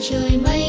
trời mây